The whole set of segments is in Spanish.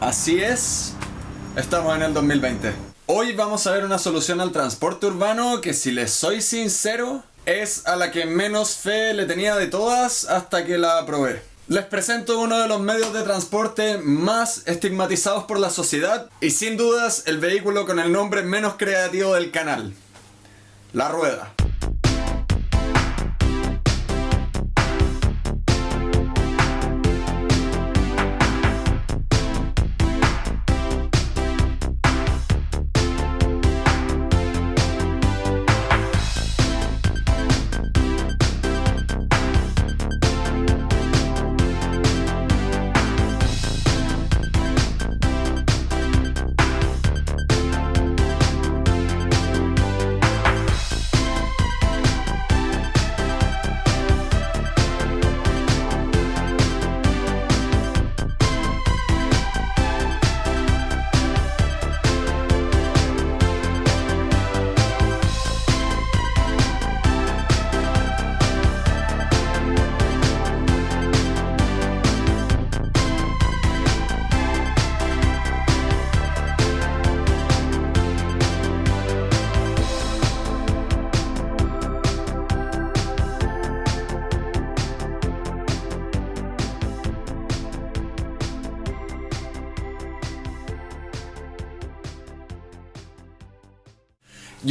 Así es, estamos en el 2020. Hoy vamos a ver una solución al transporte urbano que si les soy sincero, es a la que menos fe le tenía de todas hasta que la probé. Les presento uno de los medios de transporte más estigmatizados por la sociedad y sin dudas el vehículo con el nombre menos creativo del canal. La rueda.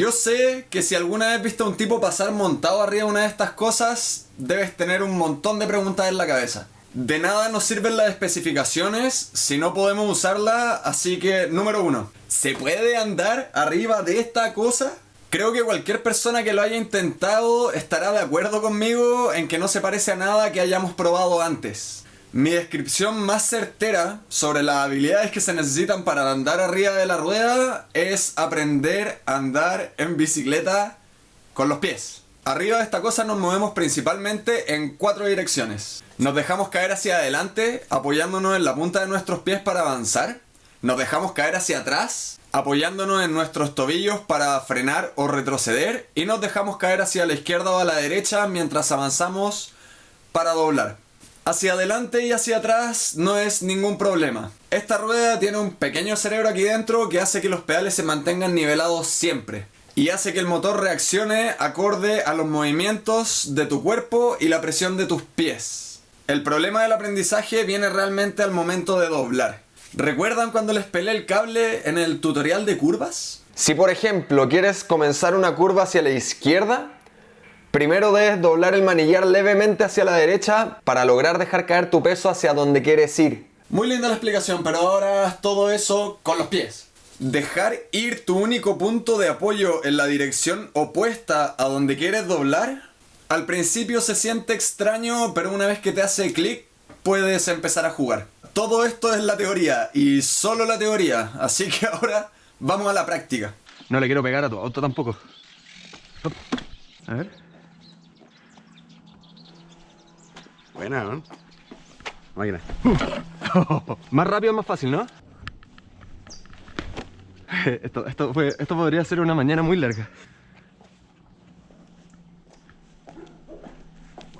Yo sé que si alguna vez viste a un tipo pasar montado arriba de una de estas cosas, debes tener un montón de preguntas en la cabeza. De nada nos sirven las especificaciones si no podemos usarla, así que número uno, ¿se puede andar arriba de esta cosa? Creo que cualquier persona que lo haya intentado estará de acuerdo conmigo en que no se parece a nada que hayamos probado antes. Mi descripción más certera sobre las habilidades que se necesitan para andar arriba de la rueda es aprender a andar en bicicleta con los pies. Arriba de esta cosa nos movemos principalmente en cuatro direcciones. Nos dejamos caer hacia adelante apoyándonos en la punta de nuestros pies para avanzar. Nos dejamos caer hacia atrás apoyándonos en nuestros tobillos para frenar o retroceder. Y nos dejamos caer hacia la izquierda o a la derecha mientras avanzamos para doblar. Hacia adelante y hacia atrás no es ningún problema. Esta rueda tiene un pequeño cerebro aquí dentro que hace que los pedales se mantengan nivelados siempre. Y hace que el motor reaccione acorde a los movimientos de tu cuerpo y la presión de tus pies. El problema del aprendizaje viene realmente al momento de doblar. ¿Recuerdan cuando les pelé el cable en el tutorial de curvas? Si por ejemplo quieres comenzar una curva hacia la izquierda, Primero debes doblar el manillar levemente hacia la derecha para lograr dejar caer tu peso hacia donde quieres ir. Muy linda la explicación, pero ahora todo eso con los pies. Dejar ir tu único punto de apoyo en la dirección opuesta a donde quieres doblar. Al principio se siente extraño, pero una vez que te hace clic, puedes empezar a jugar. Todo esto es la teoría, y solo la teoría, así que ahora vamos a la práctica. No le quiero pegar a tu auto tampoco. A ver. Máquina. más rápido, más fácil, ¿no? Esto, esto, fue, esto podría ser una mañana muy larga.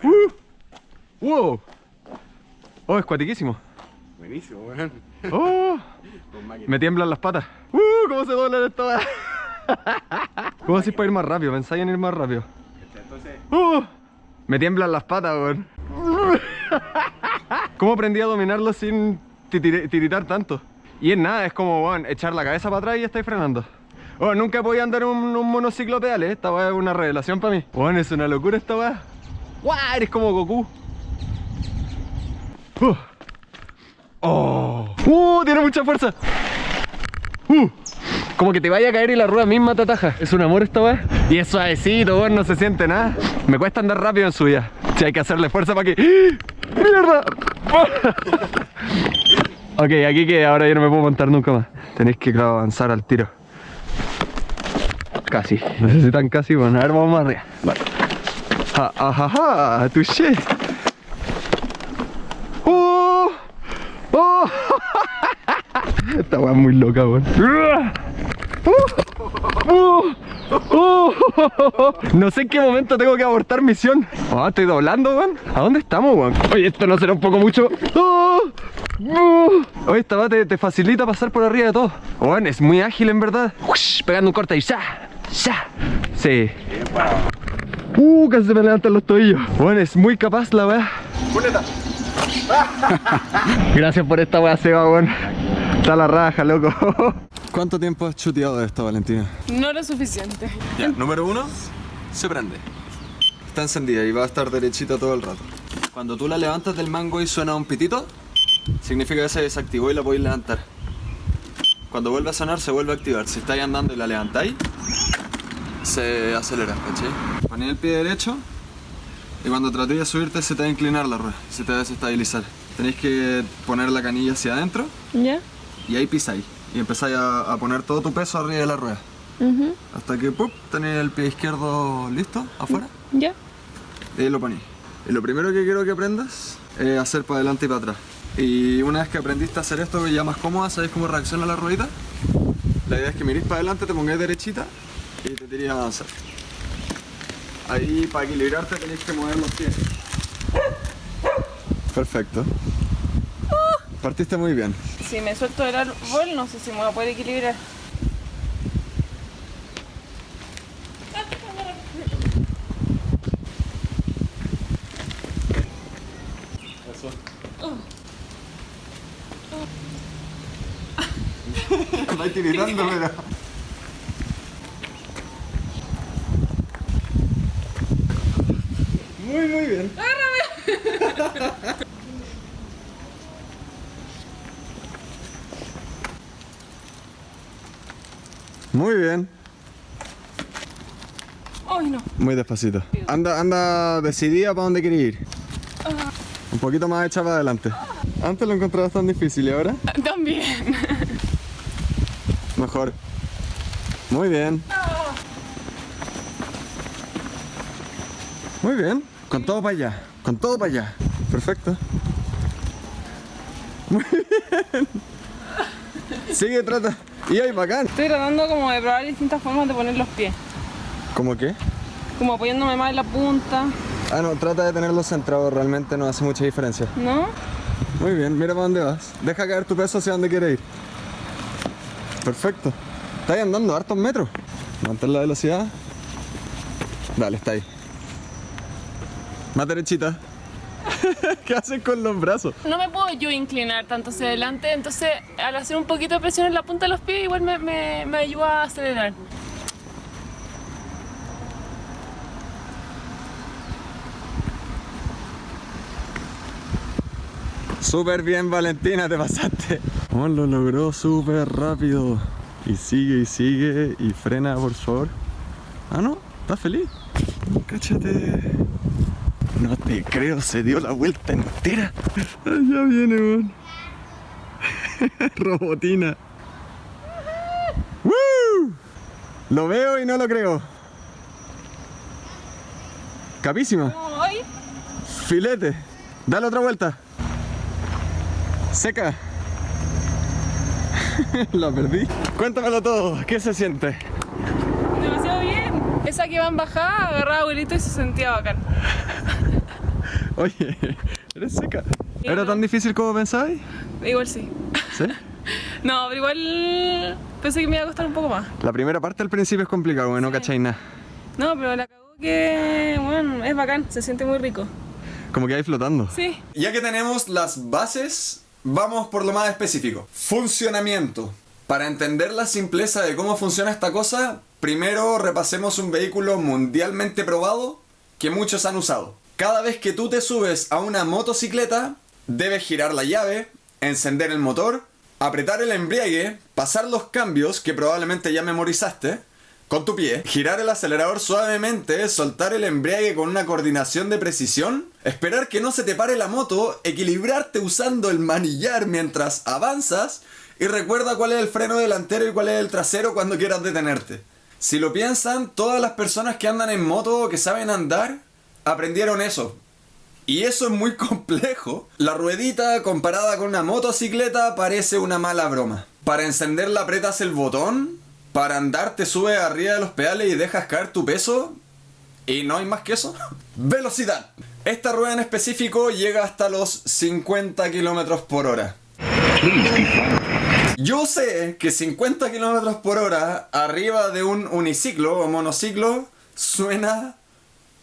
Uh, ¡Wow! Oh, es cuatiquísimo. Buenísimo, weón. Oh, me tiemblan las patas. ¡Uh! ¿Cómo se doblan esto? ¿Cómo así para ir más rápido? Pensáis en ir más rápido. Entonces... ¡Uh! Me tiemblan las patas, weón. ¿Cómo aprendí a dominarlo sin tiritar tanto? Y es nada, es como, echar la cabeza para atrás y estáis frenando. Bueno, nunca voy a andar en un, monociclo pedales, esta weá es una revelación para mí. Bueno, es una locura esta weá. ¡Guau! Eres como Goku. Uh. ¡Oh! ¡Uh! Tiene mucha fuerza. ¡Uh! Como que te vaya a caer y la rueda misma te ataja. Es un amor esta weá. Y es suavecito, weón, no se siente nada. Me cuesta andar rápido en su vida. Si hay que hacerle fuerza para que... ¡Mierda! ok, aquí que ahora yo no me puedo montar nunca más. Tenéis que avanzar al tiro. Casi. Necesitan casi, bueno, a ver, vamos más arriba. Vale. Ja, touché. ¡Oh! ¡Oh! Esta weá es muy loca, weón. No sé en qué momento tengo que abortar misión. Oh, estoy doblando, weón. ¿A dónde estamos, weón? Oye, esto no será un poco mucho. Uh, Oye, esta va te, te facilita pasar por arriba de todo. Bueno, es muy ágil en verdad. Ush, pegando un corte y ya, ya. Sí. Uh, casi se me levantan los tobillos. Bueno, es muy capaz la weá. Gracias por esta weá, Seba, weón. Está la raja, loco. ¿Cuánto tiempo has chuteado de esto, Valentina? No lo suficiente. Ya, número uno, se prende. Está encendida y va a estar derechita todo el rato. Cuando tú la levantas del mango y suena un pitito, significa que se desactivó y la podéis levantar. Cuando vuelve a sonar, se vuelve a activar. Si estáis andando y la levantáis, se acelera, ¿cachai? Ponéis el pie derecho y cuando tratéis de subirte, se te va a inclinar la rueda, se te va a desestabilizar. Tenéis que poner la canilla hacia adentro ¿Ya? Y ahí pisáis. Y empezáis a, a poner todo tu peso arriba de la rueda. Hasta que ¡pup! tenéis el pie izquierdo listo, afuera, ¿Ya? y ahí lo ponéis. Y lo primero que quiero que aprendas es hacer para adelante y para atrás. Y una vez que aprendiste a hacer esto ya más cómoda, ¿sabéis cómo reacciona la ruedita? La idea es que miréis para adelante, te pongáis derechita y te tiréis a avanzar. Ahí para equilibrarte tenéis que mover los pies. Perfecto. Partiste muy bien. Si me suelto del árbol, no sé si me voy a poder equilibrar. Vais tiritando, pero... Muy, muy bien. Muy bien. Ay, no. Muy despacito. Anda, anda decidida para dónde quiere ir. Un poquito más hecha para adelante. Antes lo encontrabas tan difícil y ahora También. mejor. Muy bien. Muy bien. Con todo para allá. Con todo para allá. Perfecto. Muy bien. Sigue, trata. Y ahí, bacán. Estoy tratando como de probar distintas formas de poner los pies. ¿Cómo qué? Como apoyándome más en la punta, Ah, no, trata de tenerlo centrado. Realmente no hace mucha diferencia. ¿no? Muy bien, mira para dónde vas. Deja caer tu peso hacia donde quieres ir. Perfecto. Estás andando hartos metros. Mantén la velocidad. Dale, está ahí. Más derechita. ¿Qué haces con los brazos? No me puedo yo inclinar tanto hacia adelante, entonces al hacer un poquito de presión en la punta de los pies igual me, me, me ayuda a acelerar. Súper bien, Valentina, te pasaste. Oh, lo logró súper rápido. Y sigue y sigue y frena, por favor. Ah, no, está feliz. Cáchate. No te creo, se dio la vuelta entera. Ya viene, weón. Robotina. ¡Woo! Lo veo y no lo creo. Capísima. Filete. Dale otra vuelta. Seca. La perdí. Cuéntamelo todo. ¿Qué se siente? Esa que va en bajada, agarraba abuelito y se sentía bacán. Oye, eres seca. ¿Era tan difícil como pensabais? Igual sí. ¿Sí? No, pero igual pensé que me iba a costar un poco más. La primera parte al principio es complicado, porque no cacháis nada. No, pero la cagó que, bueno, es bacán, se siente muy rico. Como que ahí flotando. Sí. Ya que tenemos las bases, vamos por lo más específico. Funcionamiento. Para entender la simpleza de cómo funciona esta cosa, primero repasemos un vehículo mundialmente probado que muchos han usado. Cada vez que tú te subes a una motocicleta, debes girar la llave, encender el motor, apretar el embriague, pasar los cambios que probablemente ya memorizaste, con tu pie, girar el acelerador suavemente, soltar el embriague con una coordinación de precisión, esperar que no se te pare la moto, equilibrarte usando el manillar mientras avanzas y recuerda cuál es el freno delantero y cuál es el trasero cuando quieras detenerte. Si lo piensan, todas las personas que andan en moto o que saben andar, aprendieron eso. Y eso es muy complejo. La ruedita comparada con una motocicleta parece una mala broma. Para encenderla apretas el botón, para andar te subes arriba de los pedales y dejas caer tu peso. Y no hay más que eso. Velocidad. Esta rueda en específico llega hasta los 50 kilómetros por hora. Yo sé que 50 kilómetros por hora arriba de un uniciclo o monociclo suena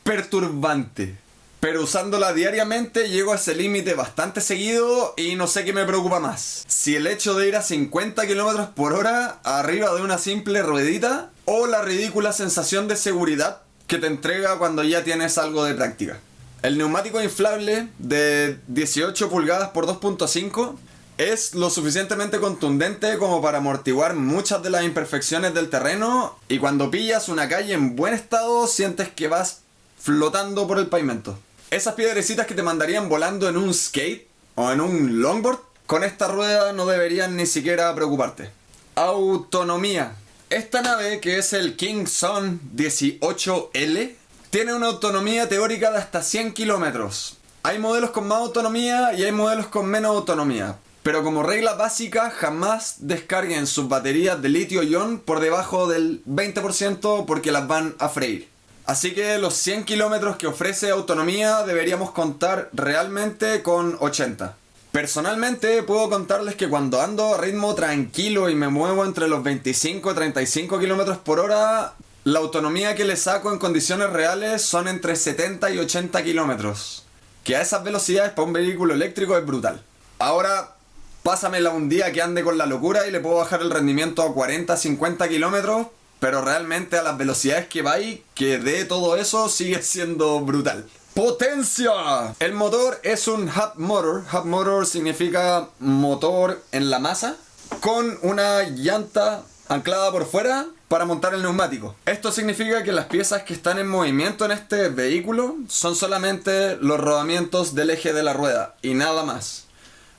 perturbante. Pero usándola diariamente llego a ese límite bastante seguido y no sé qué me preocupa más. Si el hecho de ir a 50 kilómetros por hora arriba de una simple ruedita o la ridícula sensación de seguridad que te entrega cuando ya tienes algo de práctica. El neumático inflable de 18 pulgadas por 2.5 es lo suficientemente contundente como para amortiguar muchas de las imperfecciones del terreno y cuando pillas una calle en buen estado sientes que vas flotando por el pavimento. Esas piedrecitas que te mandarían volando en un skate o en un longboard, con esta rueda no deberían ni siquiera preocuparte. Autonomía. Esta nave, que es el King Sun 18L, tiene una autonomía teórica de hasta 100 kilómetros. Hay modelos con más autonomía y hay modelos con menos autonomía. Pero como regla básica, jamás descarguen sus baterías de litio-ion por debajo del 20% porque las van a freír. Así que los 100 kilómetros que ofrece autonomía deberíamos contar realmente con 80. Personalmente puedo contarles que cuando ando a ritmo tranquilo y me muevo entre los 25 y 35 kilómetros por hora, la autonomía que le saco en condiciones reales son entre 70 y 80 kilómetros. Que a esas velocidades para un vehículo eléctrico es brutal. Ahora, pásamela un día que ande con la locura y le puedo bajar el rendimiento a 40, 50 kilómetros, pero realmente a las velocidades que va y que de todo eso sigue siendo brutal. ¡Potencia! El motor es un hub motor. Hub motor significa motor en la masa con una llanta anclada por fuera para montar el neumático. Esto significa que las piezas que están en movimiento en este vehículo son solamente los rodamientos del eje de la rueda y nada más.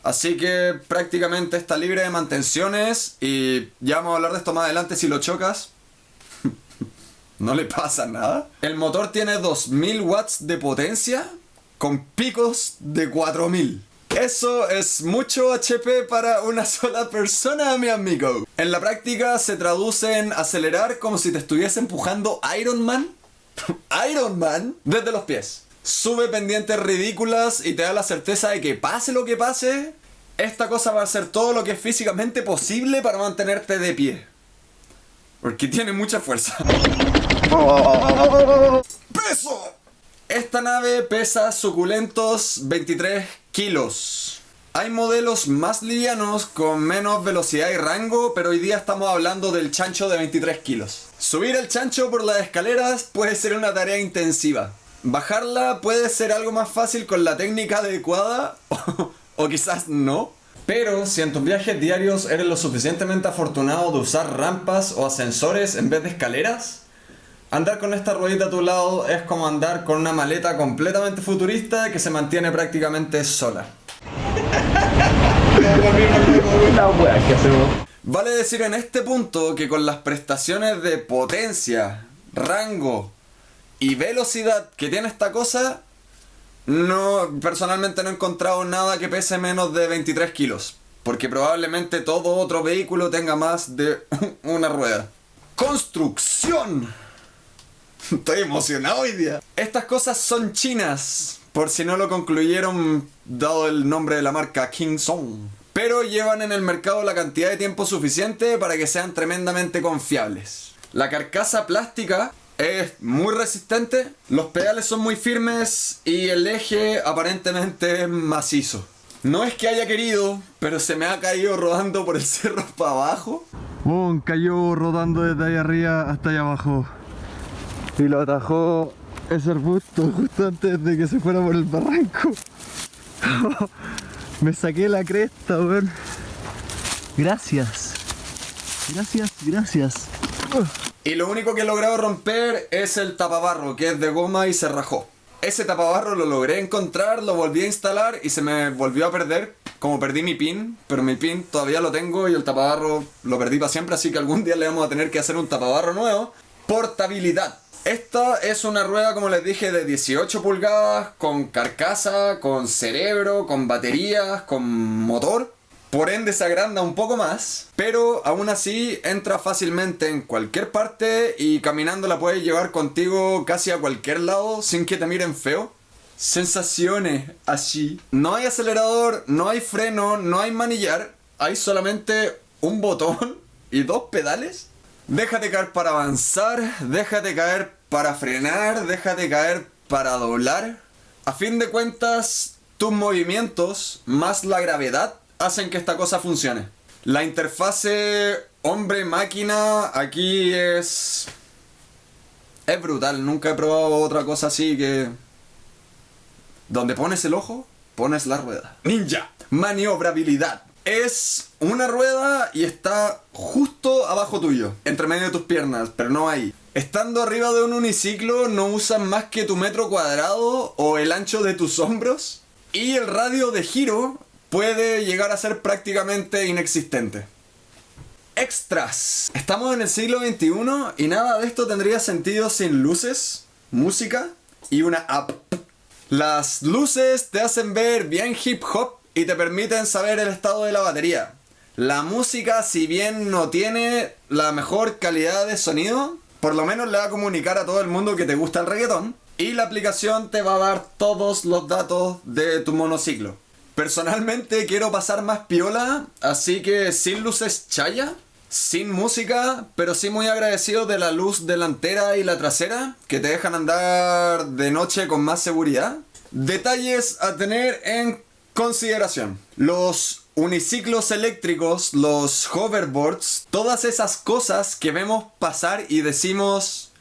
Así que prácticamente está libre de mantenciones y ya vamos a hablar de esto más adelante si lo chocas. no le pasa nada. El motor tiene 2000 watts de potencia con picos de 4000. Eso es mucho HP para una sola persona, mi amigo. En la práctica se traduce en acelerar como si te estuviese empujando Iron Man. Iron Man desde los pies. Sube pendientes ridículas y te da la certeza de que pase lo que pase, esta cosa va a hacer todo lo que es físicamente posible para mantenerte de pie. Porque tiene mucha fuerza. ¡Peso! Esta nave pesa suculentos 23 kilos. Hay modelos más livianos con menos velocidad y rango, pero hoy día estamos hablando del chancho de 23 kilos. Subir el chancho por las escaleras puede ser una tarea intensiva. Bajarla puede ser algo más fácil con la técnica adecuada o, o quizás no. Pero si en tus viajes diarios eres lo suficientemente afortunado de usar rampas o ascensores en vez de escaleras, andar con esta ruedita a tu lado es como andar con una maleta completamente futurista que se mantiene prácticamente sola. Vale decir en este punto que con las prestaciones de potencia, rango y velocidad que tiene esta cosa, no, personalmente no he encontrado nada que pese menos de 23 kilos. Porque probablemente todo otro vehículo tenga más de una rueda. ¡Construcción! Estoy emocionado hoy día. Estas cosas son chinas. Por si no lo concluyeron, dado el nombre de la marca King Song. Pero llevan en el mercado la cantidad de tiempo suficiente para que sean tremendamente confiables. La carcasa plástica es muy resistente, los pedales son muy firmes y el eje aparentemente es macizo. No es que haya querido, pero se me ha caído rodando por el cerro para abajo. Boom, cayó rodando desde ahí arriba hasta allá abajo. Y lo atajó ese arbusto justo antes de que se fuera por el barranco. me saqué la cresta, weón. Gracias. Gracias, gracias. Y lo único que he logrado romper es el tapabarro, que es de goma y se rajó. Ese tapabarro lo logré encontrar, lo volví a instalar y se me volvió a perder. Como perdí mi pin, pero mi pin todavía lo tengo y el tapabarro lo perdí para siempre, así que algún día le vamos a tener que hacer un tapabarro nuevo. Portabilidad. Esta es una rueda, como les dije, de 18 pulgadas, con carcasa, con cerebro, con baterías, con motor. Por ende se agranda un poco más, pero aún así entra fácilmente en cualquier parte y caminando la puedes llevar contigo casi a cualquier lado sin que te miren feo. Sensaciones así. No hay acelerador, no hay freno, no hay manillar. hay solamente un botón y dos pedales. Déjate caer para avanzar, déjate caer para frenar, déjate caer para doblar. A fin de cuentas, tus movimientos más la gravedad hacen que esta cosa funcione. La interfase hombre-máquina aquí es... Es brutal, nunca he probado otra cosa así que... Donde pones el ojo, pones la rueda. Ninja. Maniobrabilidad. Es una rueda y está justo abajo tuyo, entre medio de tus piernas, pero no ahí. Estando arriba de un uniciclo no usas más que tu metro cuadrado o el ancho de tus hombros y el radio de giro puede llegar a ser prácticamente inexistente. Extras. Estamos en el siglo XXI y nada de esto tendría sentido sin luces, música y una app. Las luces te hacen ver bien hip hop y te permiten saber el estado de la batería. La música, si bien no tiene la mejor calidad de sonido, por lo menos le va a comunicar a todo el mundo que te gusta el reggaetón. Y la aplicación te va a dar todos los datos de tu monociclo. Personalmente quiero pasar más piola, así que sin luces chaya, sin música, pero sí muy agradecido de la luz delantera y la trasera, que te dejan andar de noche con más seguridad. Detalles a tener en consideración. Los uniciclos eléctricos, los hoverboards, todas esas cosas que vemos pasar y decimos...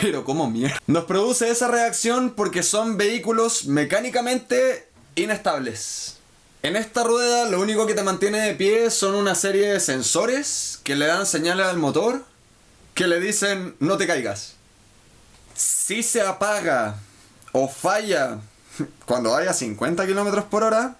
Pero ¿cómo mierda? Nos produce esa reacción porque son vehículos mecánicamente inestables. En esta rueda lo único que te mantiene de pie son una serie de sensores que le dan señales al motor que le dicen no te caigas. Si se apaga o falla cuando vaya a 50 km por hora,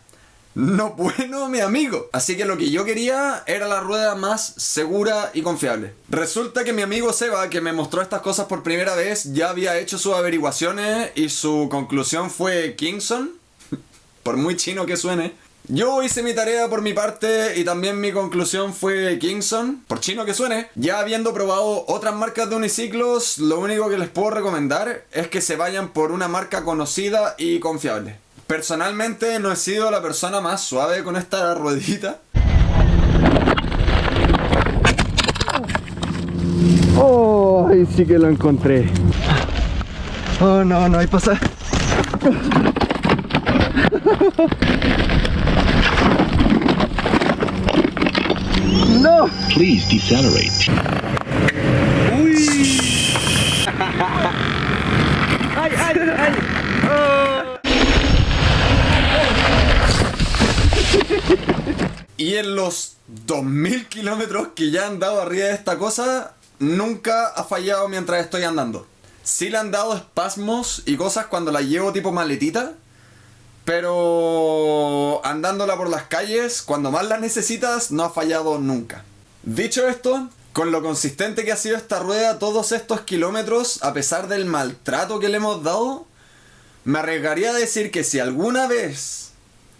no bueno, mi amigo. Así que lo que yo quería era la rueda más segura y confiable. Resulta que mi amigo Seba, que me mostró estas cosas por primera vez, ya había hecho sus averiguaciones y su conclusión fue Kingston. Por muy chino que suene. Yo hice mi tarea por mi parte y también mi conclusión fue Kingston, por chino que suene. Ya habiendo probado otras marcas de uniciclos, lo único que les puedo recomendar es que se vayan por una marca conocida y confiable. Personalmente no he sido la persona más suave con esta ruedita. Oh, ahí sí que lo encontré. Oh, no, no hay pasar. No. Please decelerate. Ay, ay, ay. Y en los 2000 kilómetros que ya han dado arriba de esta cosa, nunca ha fallado mientras estoy andando. Sí le han dado espasmos y cosas cuando la llevo tipo maletita, pero andándola por las calles, cuando más la necesitas, no ha fallado nunca. Dicho esto, con lo consistente que ha sido esta rueda todos estos kilómetros, a pesar del maltrato que le hemos dado, me arriesgaría a decir que si alguna vez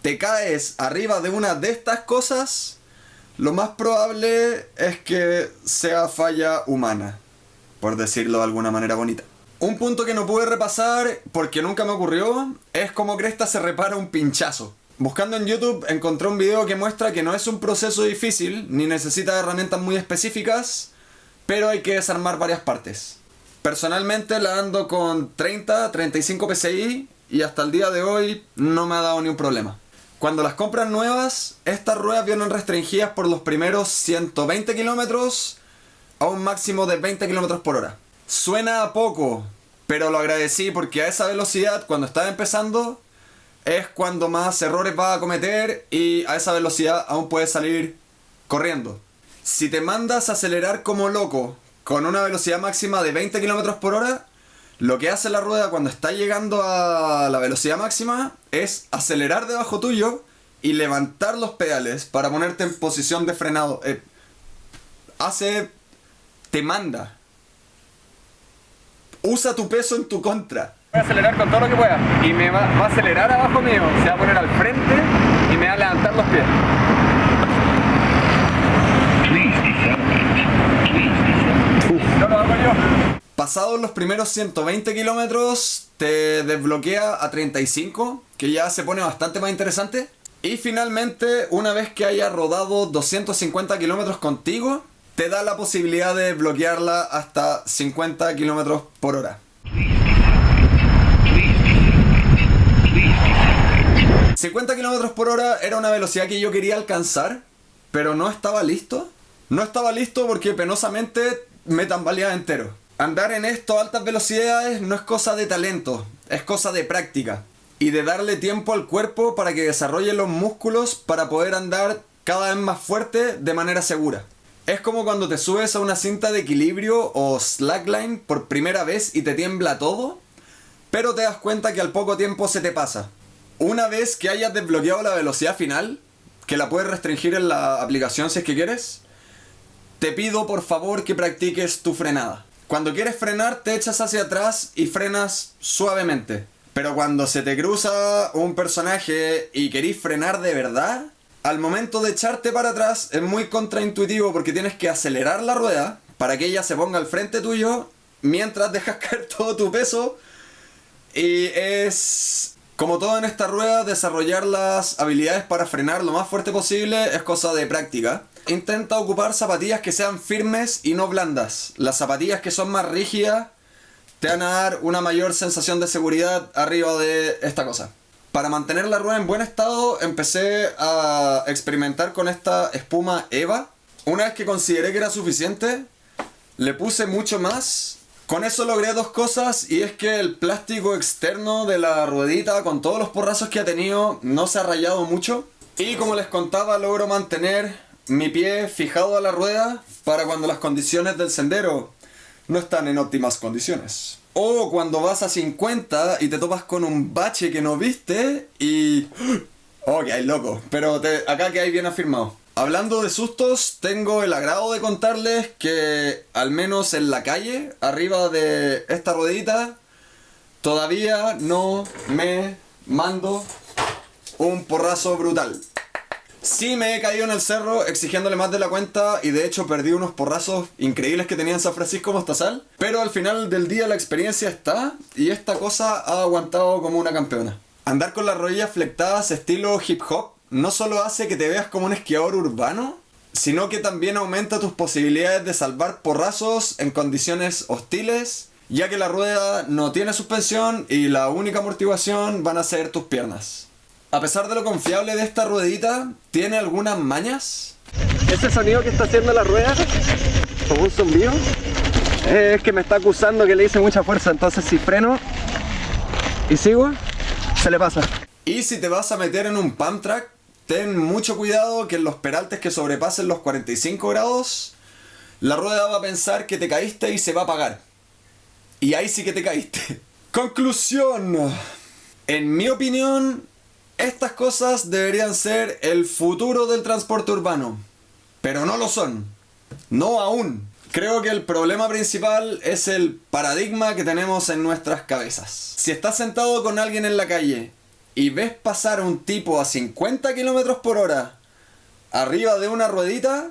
te caes arriba de una de estas cosas, lo más probable es que sea falla humana, por decirlo de alguna manera bonita. Un punto que no pude repasar porque nunca me ocurrió es cómo Cresta se repara un pinchazo. Buscando en YouTube encontré un video que muestra que no es un proceso difícil ni necesita herramientas muy específicas, pero hay que desarmar varias partes. Personalmente la ando con 30, 35 PSI y hasta el día de hoy no me ha dado ni un problema. Cuando las compras nuevas, estas ruedas vienen restringidas por los primeros 120 kilómetros a un máximo de 20 kilómetros por hora. Suena a poco, pero lo agradecí porque a esa velocidad, cuando estaba empezando, es cuando más errores vas a cometer y a esa velocidad aún puedes salir corriendo. Si te mandas a acelerar como loco con una velocidad máxima de 20 km por hora, lo que hace la rueda cuando está llegando a la velocidad máxima es acelerar debajo tuyo y levantar los pedales para ponerte en posición de frenado. Eh, hace... te manda. Usa tu peso en tu contra. Voy a acelerar con todo lo que pueda. Y me va, va a acelerar abajo mío. Se va a poner al frente y me va a levantar los pies. No lo hago yo. Pasados los primeros 120 kilómetros, te desbloquea a 35, que ya se pone bastante más interesante. Y finalmente, una vez que hayas rodado 250 kilómetros contigo, te da la posibilidad de bloquearla hasta 50 kilómetros por hora. 50 kilómetros por hora era una velocidad que yo quería alcanzar, pero no estaba listo. No estaba listo porque penosamente me tambaleaba entero. Andar en esto a altas velocidades no es cosa de talento, es cosa de práctica. Y de darle tiempo al cuerpo para que desarrolle los músculos para poder andar cada vez más fuerte de manera segura. Es como cuando te subes a una cinta de equilibrio o slackline por primera vez y te tiembla todo, pero te das cuenta que al poco tiempo se te pasa. Una vez que hayas desbloqueado la velocidad final, que la puedes restringir en la aplicación si es que quieres, te pido por favor que practiques tu frenada. Cuando quieres frenar, te echas hacia atrás y frenas suavemente. Pero cuando se te cruza un personaje y querís frenar de verdad, al momento de echarte para atrás es muy contraintuitivo porque tienes que acelerar la rueda para que ella se ponga al frente tuyo mientras dejas caer todo tu peso. Y es, como todo en esta rueda, desarrollar las habilidades para frenar lo más fuerte posible es cosa de práctica. Intenta ocupar zapatillas que sean firmes y no blandas. Las zapatillas que son más rígidas te van a dar una mayor sensación de seguridad arriba de esta cosa. Para mantener la rueda en buen estado empecé a experimentar con esta espuma Eva. Una vez que consideré que era suficiente, le puse mucho más. Con eso logré dos cosas y es que el plástico externo de la ruedita con todos los porrazos que ha tenido no se ha rayado mucho. Y como les contaba logro mantener mi pie fijado a la rueda para cuando las condiciones del sendero no están en óptimas condiciones. O cuando vas a 50 y te topas con un bache que no viste y... Hay loco. Pero acá que hay bien afirmado. Hablando de sustos, tengo el agrado de contarles que al menos en la calle, arriba de esta ruedita, todavía no me mando un porrazo brutal. Sí me he caído en el cerro exigiéndole más de la cuenta y de hecho perdí unos porrazos increíbles que tenía en San Francisco Mostazal. Pero al final del día la experiencia está y esta cosa ha aguantado como una campeona. Andar con las rodillas flectadas estilo hip hop no solo hace que te veas como un esquiador urbano, sino que también aumenta tus posibilidades de salvar porrazos en condiciones hostiles, ya que la rueda no tiene suspensión y la única amortiguación van a ser tus piernas. A pesar de lo confiable de esta ruedita, ¿tiene algunas mañas? Ese sonido que está haciendo la rueda, como un zumbido, es que me está acusando que le hice mucha fuerza. Entonces, si freno y sigo, se le pasa. Y si te vas a meter en un pump track, ten mucho cuidado que en los peraltes que sobrepasen los 45 grados, la rueda va a pensar que te caíste y se va a apagar. Y ahí sí que te caíste. Conclusión. En mi opinión, estas cosas deberían ser el futuro del transporte urbano. Pero no lo son. No aún. Creo que el problema principal es el paradigma que tenemos en nuestras cabezas. Si estás sentado con alguien en la calle y ves pasar un tipo a 50 kilómetros por hora arriba de una ruedita,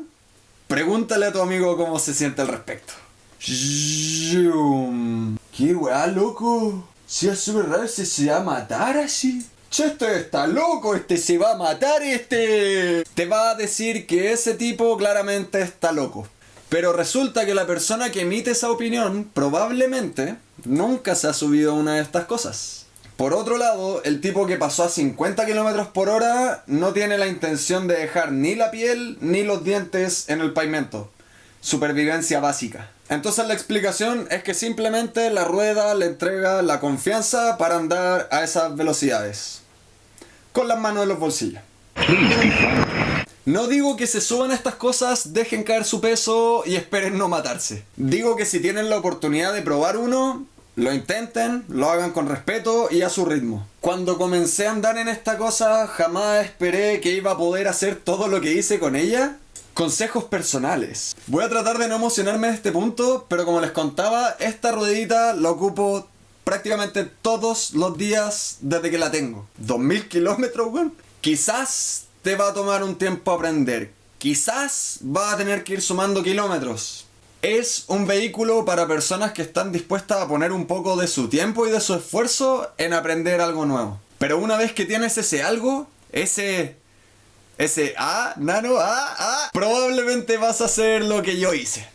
pregúntale a tu amigo cómo se siente al respecto. Zoom. ¿Qué weá, loco? Si es súper raro, se, se va a matar así. Che, este está loco, este se va a matar, este. Te va a decir que ese tipo claramente está loco. Pero resulta que la persona que emite esa opinión probablemente nunca se ha subido a una de estas cosas. Por otro lado, el tipo que pasó a 50 km por hora no tiene la intención de dejar ni la piel ni los dientes en el pavimento. Supervivencia básica. Entonces la explicación es que simplemente la rueda le entrega la confianza para andar a esas velocidades. Con las manos en los bolsillos. No digo que se suban a estas cosas, dejen caer su peso y esperen no matarse. Digo que si tienen la oportunidad de probar uno, lo intenten, lo hagan con respeto y a su ritmo. Cuando comencé a andar en esta cosa, jamás esperé que iba a poder hacer todo lo que hice con ella. Consejos personales. Voy a tratar de no emocionarme en este punto, pero como les contaba, esta ruedita la ocupo prácticamente todos los días desde que la tengo. 2000 kilómetros, weón. Quizás te va a tomar un tiempo aprender. Quizás va a tener que ir sumando kilómetros. Es un vehículo para personas que están dispuestas a poner un poco de su tiempo y de su esfuerzo en aprender algo nuevo. Pero una vez que tienes ese algo, ese Ese A, nano, A, A. Probablemente vas a hacer lo que yo hice.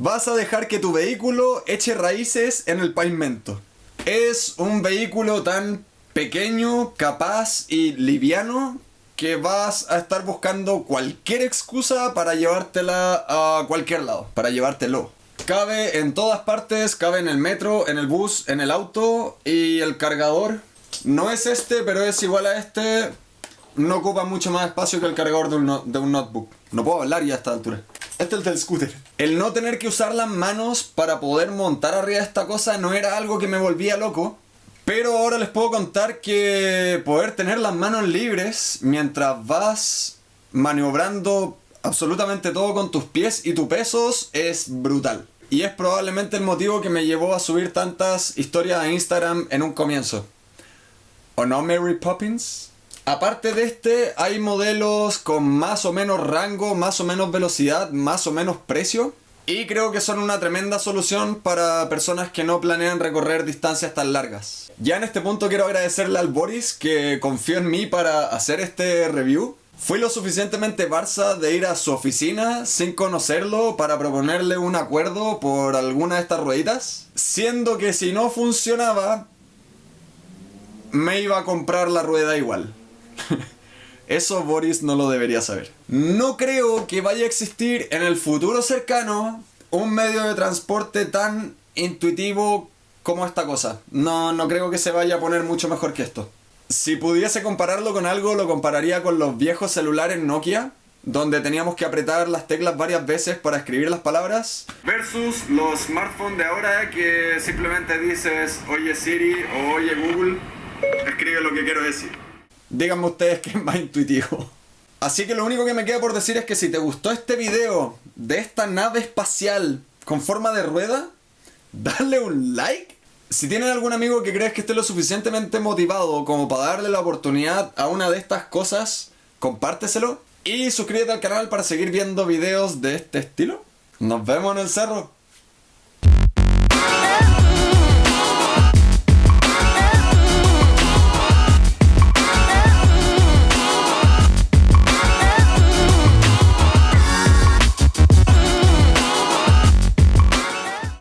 Vas a dejar que tu vehículo eche raíces en el pavimento. Es un vehículo tan pequeño, capaz y liviano que vas a estar buscando cualquier excusa para llevártela a cualquier lado, para llevártelo. Cabe en todas partes, cabe en el metro, en el bus, en el auto y el cargador. No es este, pero es igual a este. No ocupa mucho más espacio que el cargador de un, de un notebook. No puedo hablar ya a esta altura. Este es el del scooter. El no tener que usar las manos para poder montar arriba de esta cosa no era algo que me volvía loco. Pero ahora les puedo contar que poder tener las manos libres mientras vas maniobrando absolutamente todo con tus pies y tus pesos es brutal. Y es probablemente el motivo que me llevó a subir tantas historias a Instagram en un comienzo. ¿O no, Mary Poppins? Aparte de este, hay modelos con más o menos rango, más o menos velocidad, más o menos precio. Y creo que son una tremenda solución para personas que no planean recorrer distancias tan largas. Ya en este punto quiero agradecerle al Boris que confió en mí para hacer este review. Fui lo suficientemente Barça de ir a su oficina sin conocerlo para proponerle un acuerdo por alguna de estas rueditas. Siendo que si no funcionaba, me iba a comprar la rueda igual. Eso Boris no lo debería saber. No creo que vaya a existir en el futuro cercano un medio de transporte tan intuitivo como esta cosa. No, no creo que se vaya a poner mucho mejor que esto. Si pudiese compararlo con algo, lo compararía con los viejos celulares Nokia, donde teníamos que apretar las teclas varias veces para escribir las palabras. Versus los smartphones de ahora que simplemente dices, oye Siri o oye Google, escribe lo que quiero decir. Díganme ustedes que es más intuitivo. Así que lo único que me queda por decir es que si te gustó este video de esta nave espacial con forma de rueda, dale un like. Si tienen algún amigo que crees que esté lo suficientemente motivado como para darle la oportunidad a una de estas cosas, compárteselo. Y suscríbete al canal para seguir viendo videos de este estilo. Nos vemos en el cerro.